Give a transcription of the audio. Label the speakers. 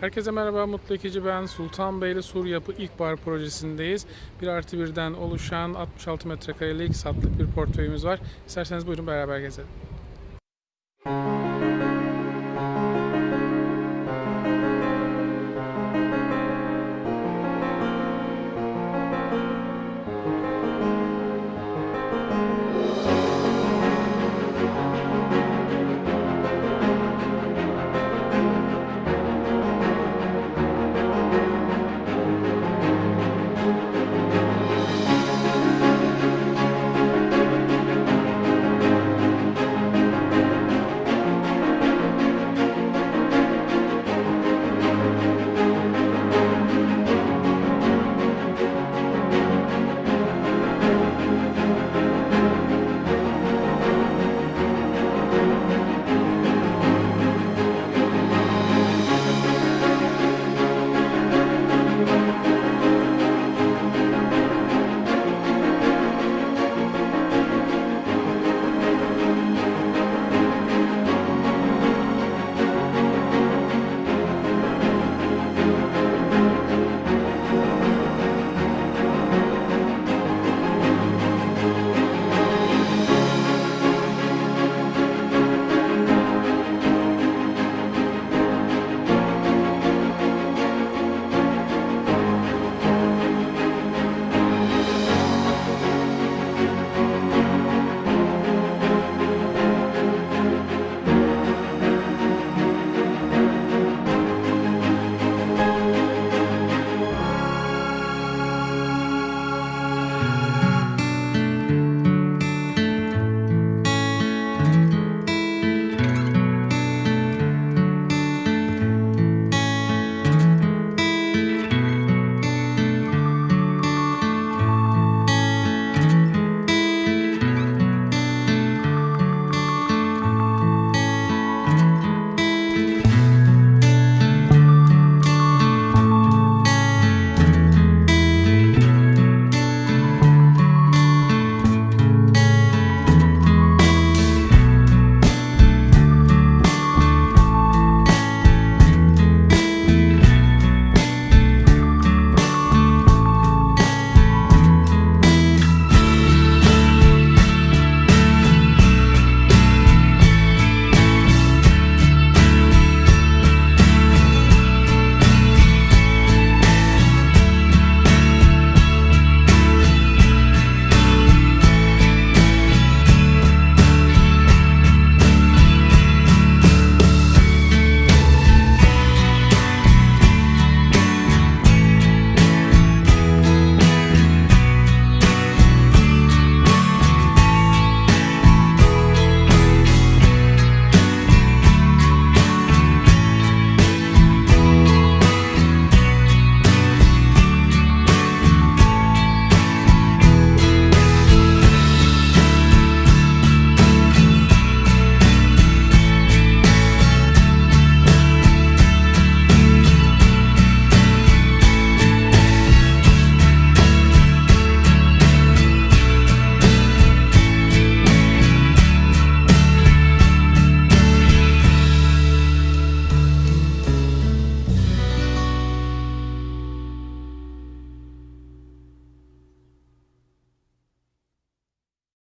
Speaker 1: Herkese merhaba, Mutlu Ekici ben. Sultanbeyli Sur Yapı İlkbahar Projesi'ndeyiz. 1 artı 1'den oluşan 66 metrekarelik satlık bir portföyümüz var. İsterseniz buyurun beraber gezelim.